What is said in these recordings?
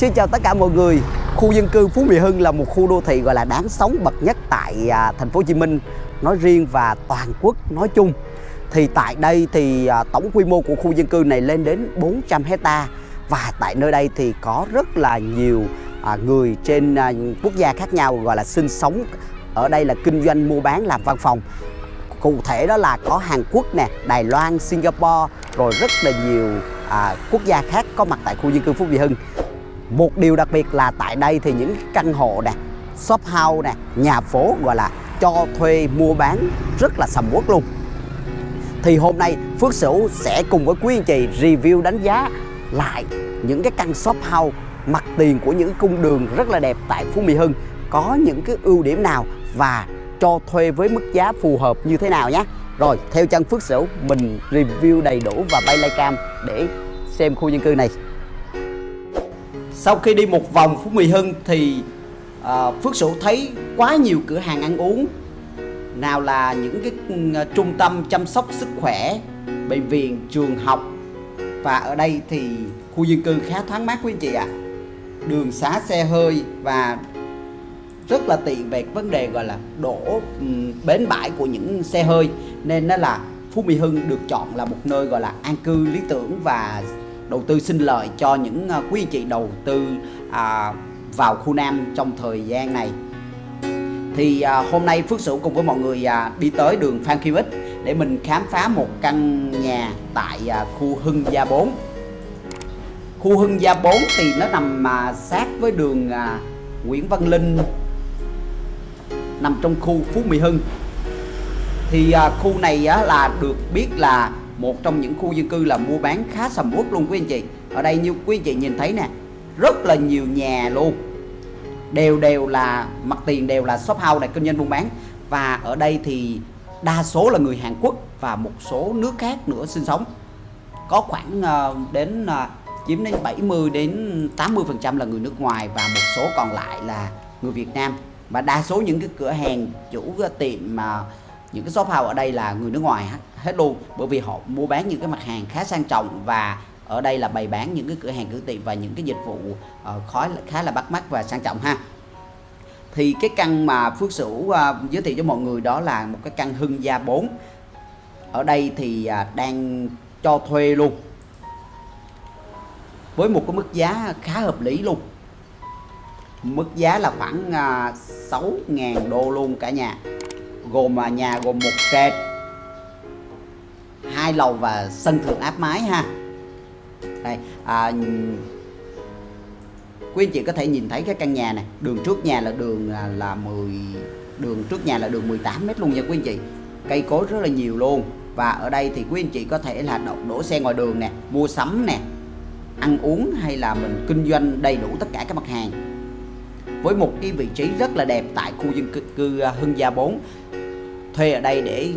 Xin chào tất cả mọi người. Khu dân cư Phú Mỹ Hưng là một khu đô thị gọi là đáng sống bậc nhất tại à, thành phố Hồ Chí Minh nói riêng và toàn quốc nói chung. Thì tại đây thì à, tổng quy mô của khu dân cư này lên đến 400 hecta và tại nơi đây thì có rất là nhiều à, người trên à, quốc gia khác nhau gọi là sinh sống ở đây là kinh doanh mua bán làm văn phòng cụ thể đó là có Hàn Quốc nè, Đài Loan, Singapore rồi rất là nhiều à, quốc gia khác có mặt tại khu dân cư Phú Mỹ Hưng. Một điều đặc biệt là tại đây thì những căn hộ nè, shop house nè, nhà phố gọi là cho thuê mua bán rất là sầm uất luôn. Thì hôm nay Phước Sửu sẽ cùng với quý anh chị review đánh giá lại những cái căn shop house mặt tiền của những cung đường rất là đẹp tại Phú Mỹ Hưng. Có những cái ưu điểm nào và cho thuê với mức giá phù hợp như thế nào nhé. Rồi theo chân Phước Sửu mình review đầy đủ và bay lai cam để xem khu dân cư này. Sau khi đi một vòng Phú Mỹ Hưng thì uh, Phước Sửu thấy quá nhiều cửa hàng ăn uống. Nào là những cái à, trung tâm chăm sóc sức khỏe, bệnh viện, trường học. Và ở đây thì khu dân cư khá thoáng mát quý anh chị ạ. À. Đường xá xe hơi và rất là tiện về vấn đề gọi là đổ bến bãi của những xe hơi. Nên nó là Phú Mỹ Hưng được chọn là một nơi gọi là an cư lý tưởng và đầu tư sinh lợi cho những à, quý anh chị đầu tư à, vào khu Nam trong thời gian này. Thì à, hôm nay Phước Sửu cùng với mọi người à, đi tới đường Phan Kim Ích để mình khám phá một căn nhà tại à, khu Hưng Gia 4 khu Hưng Gia 4 thì nó nằm à, sát với đường à, Nguyễn Văn Linh nằm trong khu Phú Mỹ Hưng. Thì à, khu này á, là được biết là một trong những khu dân cư là mua bán khá sầm uất luôn quý anh chị. Ở đây như quý anh chị nhìn thấy nè rất là nhiều nhà luôn. Đều đều là mặt tiền đều là shop house này kinh doanh buôn bán. Và ở đây thì đa số là người Hàn Quốc và một số nước khác nữa sinh sống. Có khoảng uh, đến uh, chiếm đến 70 đến 80 phần trăm là người nước ngoài và một số còn lại là người Việt Nam. Và đa số những cái cửa hàng chủ tiệm mà những cái shop house ở đây là người nước ngoài hết luôn bởi vì họ mua bán những cái mặt hàng khá sang trọng và ở đây là bày bán những cái cửa hàng cửa tiệm và những cái dịch vụ uh, khói khá là bắt mắt và sang trọng ha. Thì cái căn mà Phước Sửu uh, giới thiệu cho mọi người đó là một cái căn Hưng Gia 4 ở đây thì uh, đang cho thuê luôn. Với một cái mức giá khá hợp lý luôn. Mức giá là khoảng à, uh, 6.000 đô luôn cả nhà gồm nhà gồm một trệt hai lầu và sân thượng áp mái ha. Đây à, quý anh chị có thể nhìn thấy cái căn nhà này. Đường trước nhà là đường à, là, là 10 đường trước nhà là đường 18 mét luôn nha quý anh chị. Cây cối rất là nhiều luôn. Và ở đây thì quý anh chị có thể là đổ, đổ xe ngoài đường nè mua sắm nè ăn uống hay là mình kinh doanh đầy đủ tất cả các mặt hàng. Với một cái vị trí rất là đẹp tại khu dân cư, cư à, Hưng Gia 4 thuê ở đây để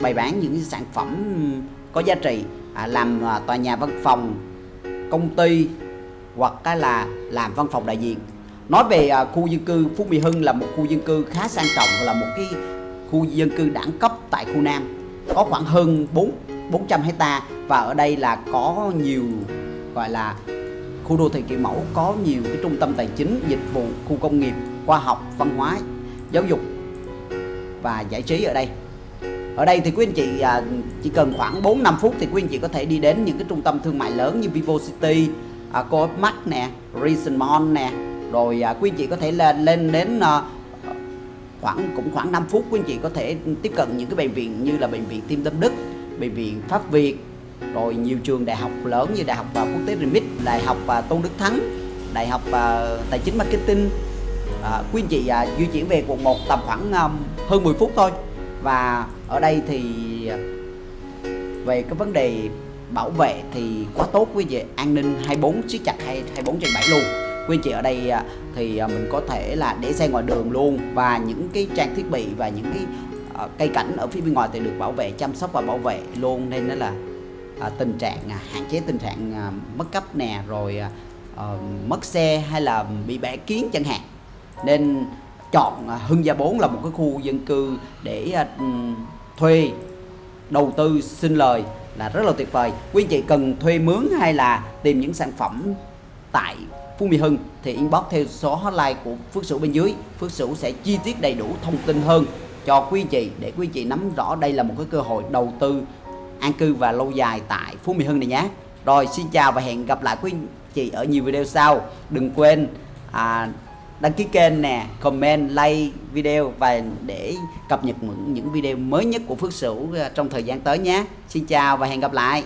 bày bán những sản phẩm có giá trị à, làm à, tòa nhà văn phòng công ty hoặc là làm văn phòng đại diện. Nói về à, khu dân cư Phú Mỹ Hưng là một khu dân cư khá sang trọng là một cái khu dân cư đẳng cấp tại khu Nam. Có khoảng hơn 4 400 hecta và ở đây là có nhiều gọi là khu đô thị kiểu mẫu có nhiều cái trung tâm tài chính, dịch vụ, khu công nghiệp, khoa học, văn hóa, giáo dục và giải trí ở đây. Ở đây thì quý anh chị à, chỉ cần khoảng 4 5 phút thì quý anh chị có thể đi đến những cái trung tâm thương mại lớn như Vivo City, à, Coop Co-op Mart nè, Reason Mall nè. Rồi à, quý anh chị có thể lên lên đến à, khoảng cũng khoảng 5 phút quý anh chị có thể tiếp cận những cái bệnh viện như là bệnh viện Tim Tâm Đức, bệnh viện Pháp Việt, rồi nhiều trường đại học lớn như đại học và quốc tế remit đại học và tôn đức thắng đại học và tài chính marketing à, quý anh chị à, di chuyển về quận 1 tầm khoảng um, hơn 10 phút thôi. Và ở đây thì à, về cái vấn đề bảo vệ thì quá tốt quý chị. An ninh 24 siết chặt 24 trên 7 luôn. Quý anh chị ở đây à, thì à, mình có thể là để xe ngoài đường luôn. Và những cái trang thiết bị và những cái à, cây cảnh ở phía bên ngoài thì được bảo vệ chăm sóc và bảo vệ luôn. Nên đó là à, tình trạng à, hạn chế tình trạng à, mất cấp nè rồi à, ờ, mất xe hay là bị bẻ kiến chẳng hạn nên chọn à, Hưng Gia 4 là một cái khu dân cư để à, ừ, thuê đầu tư xin lời là rất là tuyệt vời. Quý anh chị cần thuê mướn hay là tìm những sản phẩm tại Phú Mỹ Hưng thì inbox theo số hotline của Phước Sửu bên dưới. Phước Sửu sẽ chi tiết đầy đủ thông tin hơn cho quý anh chị để quý anh chị nắm rõ đây là một cái cơ hội đầu tư an cư và lâu dài tại Phú Mỹ Hưng này nhé. Rồi xin chào và hẹn gặp lại quý anh chị ở nhiều video sau. Đừng quên à, đăng ký kênh nè, comment, like video và để cập nhật những những video mới nhất của Phước Sửu ờ, trong thời gian tới nhé. Xin chào và hẹn gặp lại.